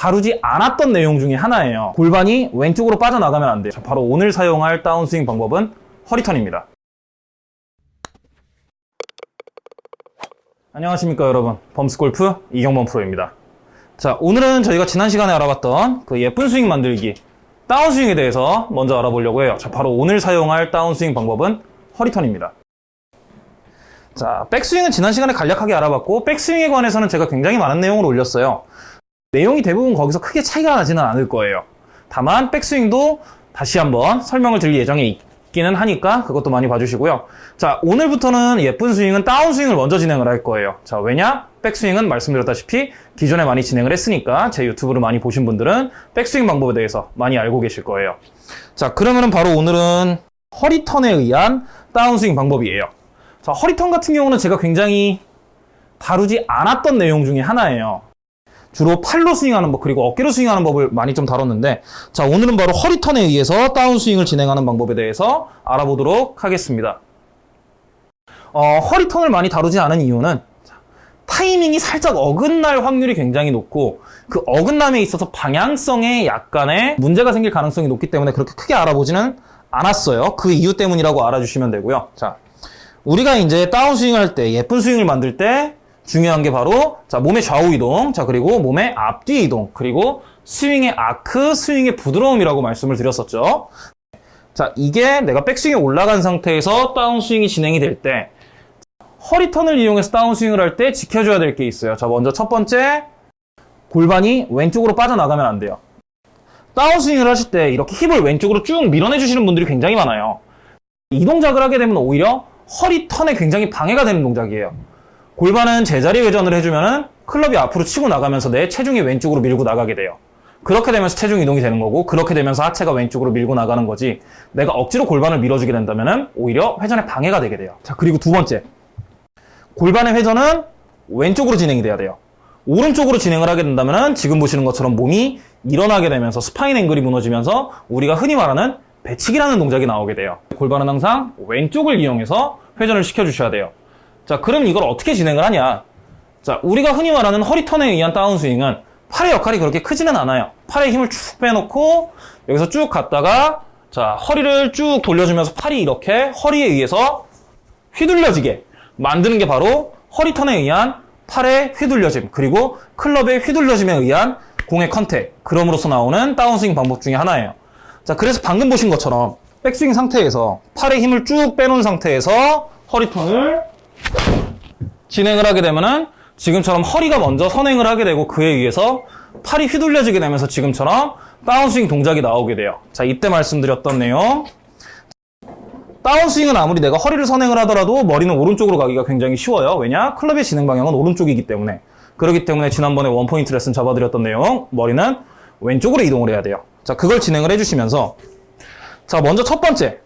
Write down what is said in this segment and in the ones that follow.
다루지 않았던 내용 중에 하나예요. 골반이 왼쪽으로 빠져나가면 안 돼요. 자, 바로 오늘 사용할 다운스윙 방법은 허리턴입니다. 안녕하십니까 여러분 범스골프 이경범 프로입니다 자 오늘은 저희가 지난 시간에 알아봤던 그 예쁜 스윙 만들기 다운스윙에 대해서 먼저 알아보려고 해요 자 바로 오늘 사용할 다운스윙 방법은 허리턴입니다 자 백스윙은 지난 시간에 간략하게 알아봤고 백스윙에 관해서는 제가 굉장히 많은 내용을 올렸어요 내용이 대부분 거기서 크게 차이가 나지는 않을 거예요 다만 백스윙도 다시 한번 설명을 드릴 예정에 있기는 하니까 그것도 많이 봐주시고요. 자, 오늘부터는 예쁜 스윙은 다운 스윙을 먼저 진행을 할 거예요. 자, 왜냐? 백스윙은 말씀드렸다시피 기존에 많이 진행을 했으니까 제 유튜브를 많이 보신 분들은 백스윙 방법에 대해서 많이 알고 계실 거예요. 자, 그러면은 바로 오늘은 허리턴에 의한 다운 스윙 방법이에요. 자, 허리턴 같은 경우는 제가 굉장히 다루지 않았던 내용 중에 하나예요. 주로 팔로 스윙하는 법 그리고 어깨로 스윙하는 법을 많이 좀 다뤘는데 자 오늘은 바로 허리턴에 의해서 다운 스윙을 진행하는 방법에 대해서 알아보도록 하겠습니다. 어, 허리턴을 많이 다루지 않은 이유는 타이밍이 살짝 어긋날 확률이 굉장히 높고 그 어긋남에 있어서 방향성에 약간의 문제가 생길 가능성이 높기 때문에 그렇게 크게 알아보지는 않았어요. 그 이유 때문이라고 알아주시면 되고요. 자, 우리가 이제 다운 스윙을 할때 예쁜 스윙을 만들 때 중요한 게 바로 자 몸의 좌우 이동, 자 그리고 몸의 앞뒤 이동, 그리고 스윙의 아크, 스윙의 부드러움이라고 말씀을 드렸었죠. 자 이게 내가 백스윙에 올라간 상태에서 다운스윙이 진행이 될 때 허리턴을 이용해서 다운스윙을 할 때 지켜줘야 될 게 있어요. 자 먼저 첫 번째 골반이 왼쪽으로 빠져나가면 안 돼요. 다운스윙을 하실 때 이렇게 힙을 왼쪽으로 쭉 밀어내 주시는 분들이 굉장히 많아요. 이 동작을 하게 되면 오히려 허리 턴에 굉장히 방해가 되는 동작이에요. 골반은 제자리 회전을 해주면은 클럽이 앞으로 치고 나가면서 내 체중이 왼쪽으로 밀고 나가게 돼요. 그렇게 되면서 체중 이동이 되는 거고 그렇게 되면서 하체가 왼쪽으로 밀고 나가는 거지 내가 억지로 골반을 밀어주게 된다면은 오히려 회전에 방해가 되게 돼요. 자 그리고 두 번째 골반의 회전은 왼쪽으로 진행이 돼야 돼요. 오른쪽으로 진행을 하게 된다면은 지금 보시는 것처럼 몸이 일어나게 되면서 spine angle이 무너지면서 우리가 흔히 말하는 배치기라는 동작이 나오게 돼요. 골반은 항상 왼쪽을 이용해서 회전을 시켜주셔야 돼요. 자, 그럼 이걸 어떻게 진행을 하냐? 자, 우리가 흔히 말하는 허리턴에 의한 다운스윙은 팔의 역할이 그렇게 크지는 않아요. 팔에 힘을 쭉 빼놓고 여기서 쭉 갔다가 자, 허리를 쭉 돌려주면서 팔이 이렇게 허리에 의해서 휘둘려지게 만드는 게 바로 허리턴에 의한 팔의 휘둘려짐 그리고 클럽의 휘둘려짐에 의한 공의 contact 그럼으로써 나오는 다운스윙 방법 중에 하나예요. 자, 그래서 방금 보신 것처럼 백스윙 상태에서 팔에 힘을 쭉 빼놓은 상태에서 허리턴을 진행을 하게 되면은 지금처럼 허리가 먼저 선행을 하게 되고 그에 의해서 팔이 휘둘려지게 되면서 지금처럼 다운스윙 동작이 나오게 돼요. 자, 이때 말씀드렸던 내용. 다운스윙은 아무리 내가 허리를 선행을 하더라도 머리는 오른쪽으로 가기가 굉장히 쉬워요. 왜냐? 클럽의 진행 방향은 오른쪽이기 때문에. 그렇기 때문에 지난번에 원포인트 레슨 잡아드렸던 내용, 머리는 왼쪽으로 이동을 해야 돼요. 자, 그걸 진행을 해주시면서 자, 먼저 첫 번째.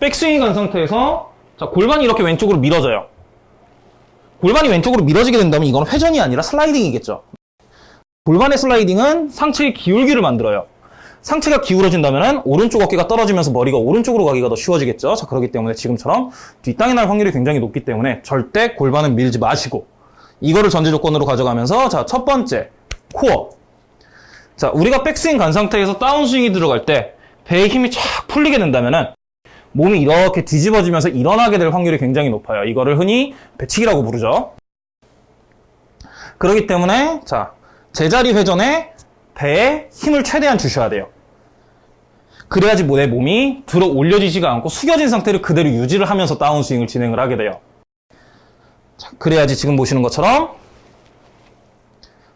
백스윙이 간 상태에서 자, 골반이 이렇게 왼쪽으로 밀어져요. 골반이 왼쪽으로 밀어지게 된다면 이건 회전이 아니라 슬라이딩이겠죠. 골반의 슬라이딩은 상체의 기울기를 만들어요. 상체가 기울어진다면 오른쪽 어깨가 떨어지면서 머리가 오른쪽으로 가기가 더 쉬워지겠죠. 자, 그렇기 때문에 지금처럼 뒷땅이 날 확률이 굉장히 높기 때문에 절대 골반은 밀지 마시고 이거를 전제 조건으로 가져가면서 자, 첫 번째 코어. 자, 우리가 백스윙 간 상태에서 다운스윙이 들어갈 때 배에 힘이 쫙 풀리게 된다면은 몸이 이렇게 뒤집어지면서 일어나게 될 확률이 굉장히 높아요. 이거를 흔히 배치기라고 부르죠. 그렇기 때문에 자 제자리 회전에 배에 힘을 최대한 주셔야 돼요. 그래야지 내 몸이 들어 올려지지가 않고 숙여진 상태를 그대로 유지를 하면서 다운스윙을 진행을 하게 돼요. 자, 그래야지 지금 보시는 것처럼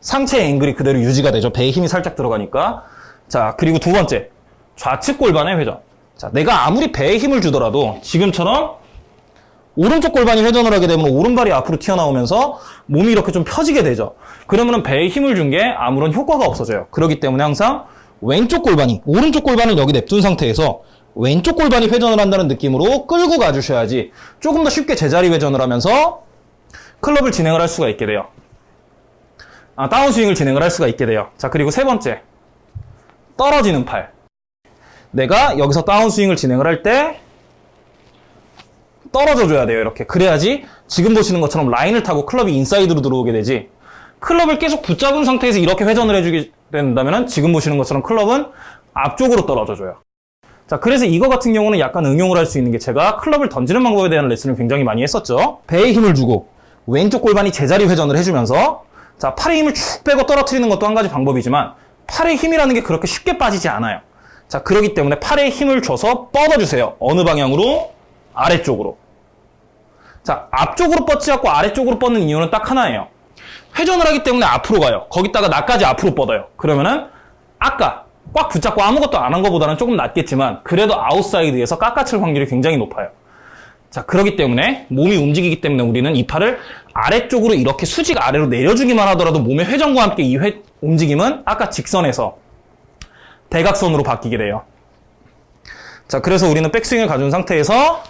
상체의 앵글이 그대로 유지가 되죠. 배에 힘이 살짝 들어가니까. 자, 그리고 두 번째. 좌측 골반의 회전. 자, 내가 아무리 배에 힘을 주더라도 지금처럼 오른쪽 골반이 회전을 하게 되면 오른발이 앞으로 튀어나오면서 몸이 이렇게 좀 펴지게 되죠. 그러면 배에 힘을 준 게 아무런 효과가 없어져요. 그렇기 때문에 항상 왼쪽 골반이 오른쪽 골반을 여기 냅둔 상태에서 왼쪽 골반이 회전을 한다는 느낌으로 끌고 가주셔야지 조금 더 쉽게 제자리 회전을 하면서 클럽을 진행을 할 수가 있게 돼요. 아, 다운스윙을 진행을 할 수가 있게 돼요. 자, 그리고 세 번째. 떨어지는 팔. 내가 여기서 다운스윙을 진행을 할 때 떨어져 줘야 돼요 이렇게 그래야지 지금 보시는 것처럼 라인을 타고 클럽이 인사이드로 들어오게 되지 클럽을 계속 붙잡은 상태에서 이렇게 회전을 해주게 된다면 지금 보시는 것처럼 클럽은 앞쪽으로 떨어져 줘요. 자, 그래서 이거 같은 경우는 약간 응용을 할 수 있는 게 제가 클럽을 던지는 방법에 대한 레슨을 굉장히 많이 했었죠. 배에 힘을 주고 왼쪽 골반이 제자리 회전을 해주면서 자, 팔에 힘을 축 빼고 떨어뜨리는 것도 한 가지 방법이지만 팔의 힘이라는 게 그렇게 쉽게 빠지지 않아요. 자, 그렇기 때문에 팔에 힘을 줘서 뻗어주세요. 어느 방향으로? 아래쪽으로. 자, 앞쪽으로 뻗지 않고 아래쪽으로 뻗는 이유는 딱 하나예요. 회전을 하기 때문에 앞으로 가요. 거기다가 나까지 앞으로 뻗어요. 그러면은 아까 꽉 붙잡고 아무것도 안 한 것보다는 조금 낫겠지만 그래도 아웃사이드에서 깎아칠 확률이 굉장히 높아요. 자, 그렇기 때문에 몸이 움직이기 때문에 우리는 이 팔을 아래쪽으로 이렇게 수직 아래로 내려주기만 하더라도 몸의 회전과 함께 이 회, 움직임은 아까 직선에서 대각선으로 바뀌게 돼요. 자, 그래서 우리는 백스윙을 가져온 상태에서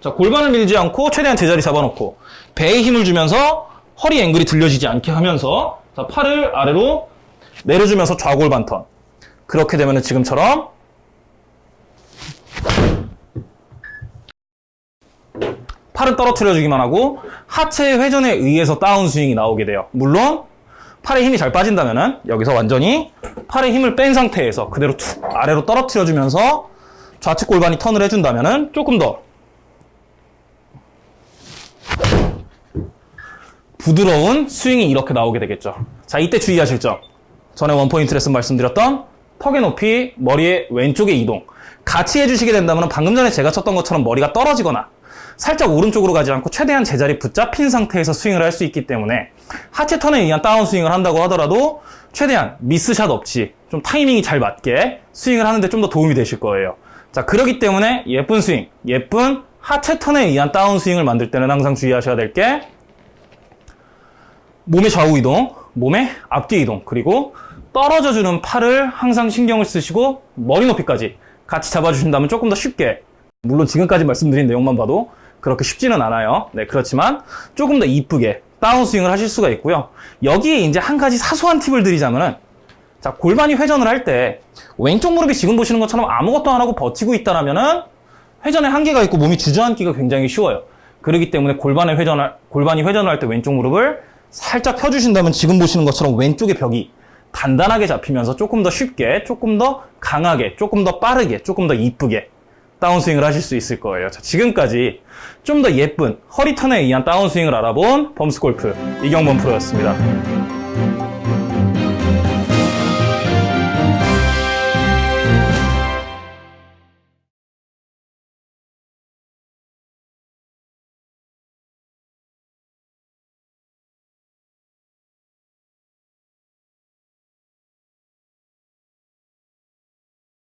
자, 골반을 밀지 않고 최대한 제자리 잡아놓고 배에 힘을 주면서 허리 앵글이 들려지지 않게 하면서 자, 팔을 아래로 내려주면서 좌골반 턴. 그렇게 되면 지금처럼 팔을 떨어뜨려주기만 하고 하체의 회전에 의해서 다운스윙이 나오게 돼요. 물론 팔에 힘이 잘 빠진다면 여기서 완전히 팔에 힘을 뺀 상태에서 그대로 툭 아래로 떨어뜨려 주면서 좌측 골반이 턴을 해준다면 조금 더 부드러운 스윙이 이렇게 나오게 되겠죠. 자, 이때 주의하실 점. 전에 원포인트 레슨 말씀드렸던 턱의 높이, 머리의 왼쪽의 이동. 같이 해주시게 된다면 방금 전에 제가 쳤던 것처럼 머리가 떨어지거나 살짝 오른쪽으로 가지 않고 최대한 제자리 붙잡힌 상태에서 스윙을 할 수 있기 때문에 하체 턴에 의한 다운 스윙을 한다고 하더라도 최대한 miss shot 없이 좀 타이밍이 잘 맞게 스윙을 하는데 좀 더 도움이 되실 거예요. 자, 그러기 때문에 예쁜 스윙, 예쁜 하체 턴에 의한 다운 스윙을 만들 때는 항상 주의하셔야 될 게 몸의 좌우 이동, 몸의 앞뒤 이동, 그리고 떨어져 주는 팔을 항상 신경을 쓰시고 머리 높이까지 같이 잡아주신다면 조금 더 쉽게 물론 지금까지 말씀드린 내용만 봐도 그렇게 쉽지는 않아요. 네, 그렇지만 조금 더 이쁘게 다운스윙을 하실 수가 있고요. 여기에 이제 한 가지 사소한 팁을 드리자면은 자, 골반이 회전을 할 때 왼쪽 무릎이 지금 보시는 것처럼 아무것도 안 하고 버티고 있다라면은 회전에 한계가 있고 몸이 주저앉기가 굉장히 쉬워요. 그렇기 때문에 골반의 회전을 골반이 회전을 할 때 왼쪽 무릎을 살짝 펴주신다면 지금 보시는 것처럼 왼쪽의 벽이 단단하게 잡히면서 조금 더 쉽게, 조금 더 강하게, 조금 더 빠르게, 조금 더 이쁘게 다운스윙을 하실 수 있을 거예요. 자, 지금까지 좀 더 예쁜 허리 턴에 의한 다운스윙을 알아본 범스골프 이경범 프로였습니다.